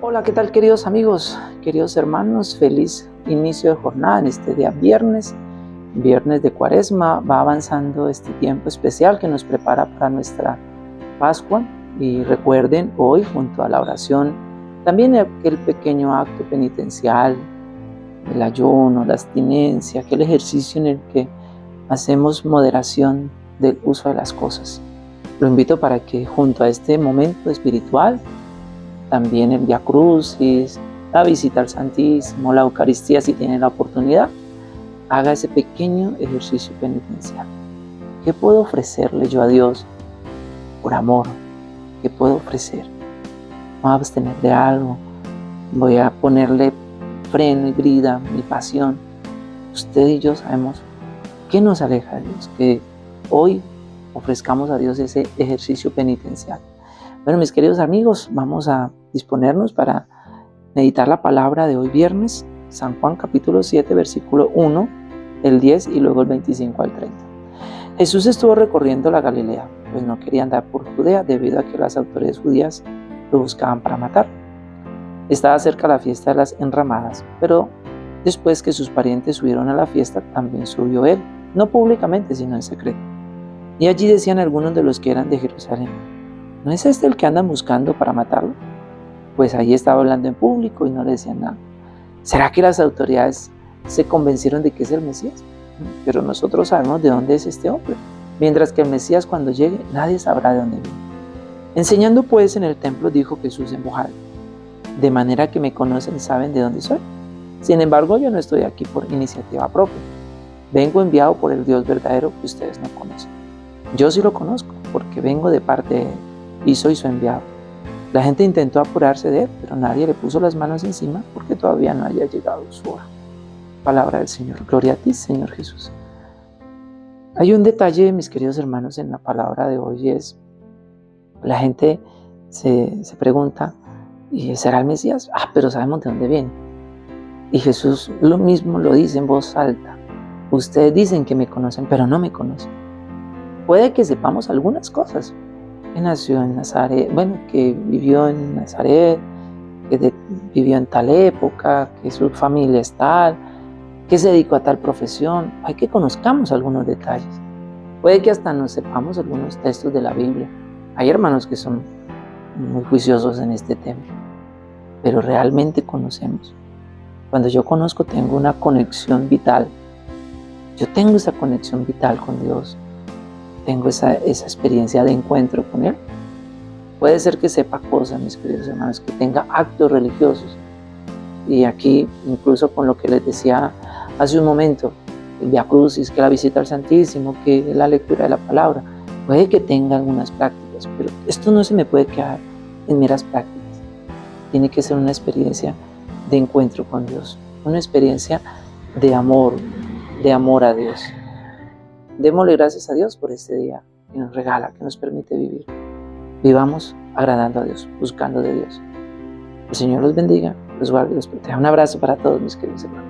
Hola, ¿qué tal queridos amigos, queridos hermanos? Feliz inicio de jornada en este día viernes, viernes de cuaresma. Va avanzando este tiempo especial que nos prepara para nuestra Pascua. Y recuerden hoy, junto a la oración, también aquel pequeño acto penitencial, el ayuno, la abstinencia, aquel ejercicio en el que hacemos moderación del uso de las cosas. Lo invito para que junto a este momento espiritual, también el Via Crucis, la visita al Santísimo, la Eucaristía, si tiene la oportunidad, haga ese pequeño ejercicio penitencial. ¿Qué puedo ofrecerle yo a Dios por amor? ¿Qué puedo ofrecer? voy a abstener de algo, voy a ponerle freno y brida mi pasión. Usted y yo sabemos qué nos aleja de Dios, que hoy ofrezcamos a Dios ese ejercicio penitencial. Bueno, mis queridos amigos, vamos a disponernos para meditar la palabra de hoy viernes, San Juan capítulo 7, versículo 1, el 10 y luego el 25 al 30. Jesús estuvo recorriendo la Galilea, pues no quería andar por Judea debido a que las autoridades judías lo buscaban para matar. Estaba cerca la fiesta de las enramadas, pero después que sus parientes subieron a la fiesta, también subió él, no públicamente, sino en secreto. Y allí decían algunos de los que eran de Jerusalén, ¿no es este el que andan buscando para matarlo? Pues ahí estaba hablando en público y no le decían nada. ¿Será que las autoridades se convencieron de que es el Mesías? Pero nosotros sabemos de dónde es este hombre. Mientras que el Mesías cuando llegue, nadie sabrá de dónde viene. Enseñando pues en el templo, dijo Jesús en voz de manera que me conocen y saben de dónde soy. Sin embargo, yo no estoy aquí por iniciativa propia. Vengo enviado por el Dios verdadero que ustedes no conocen. Yo sí lo conozco, porque vengo de parte de Él y soy su enviado. La gente intentó apurarse de Él, pero nadie le puso las manos encima porque todavía no haya llegado su hora. Palabra del Señor. Gloria a ti, Señor Jesús. Hay un detalle, mis queridos hermanos, en la palabra de hoy es, la gente se, se pregunta, ¿y será el Mesías? Ah, pero sabemos de dónde viene. Y Jesús lo mismo lo dice en voz alta. Ustedes dicen que me conocen, pero no me conocen puede que sepamos algunas cosas. Que nació en Nazaret, bueno, que vivió en Nazaret, que vivió en tal época, que su familia es tal, que se dedicó a tal profesión. Hay que conozcamos algunos detalles. Puede que hasta nos sepamos algunos textos de la Biblia. Hay hermanos que son muy juiciosos en este tema, pero realmente conocemos. Cuando yo conozco tengo una conexión vital. Yo tengo esa conexión vital con Dios tengo esa, experiencia de encuentro con Él. Puede ser que sepa cosas, mis queridos hermanos, que tenga actos religiosos. Y aquí, incluso con lo que les decía hace un momento, el Via Crucis, que la visita al Santísimo, que la lectura de la palabra, puede que tenga algunas prácticas, pero esto no se me puede quedar en meras prácticas. Tiene que ser una experiencia de encuentro con Dios, una experiencia de amor, de amor a Dios. Démosle gracias a Dios por este día que nos regala, que nos permite vivir. Vivamos agradando a Dios, buscando de Dios. El Señor los bendiga, los guarde y los proteja. Un abrazo para todos mis queridos hermanos.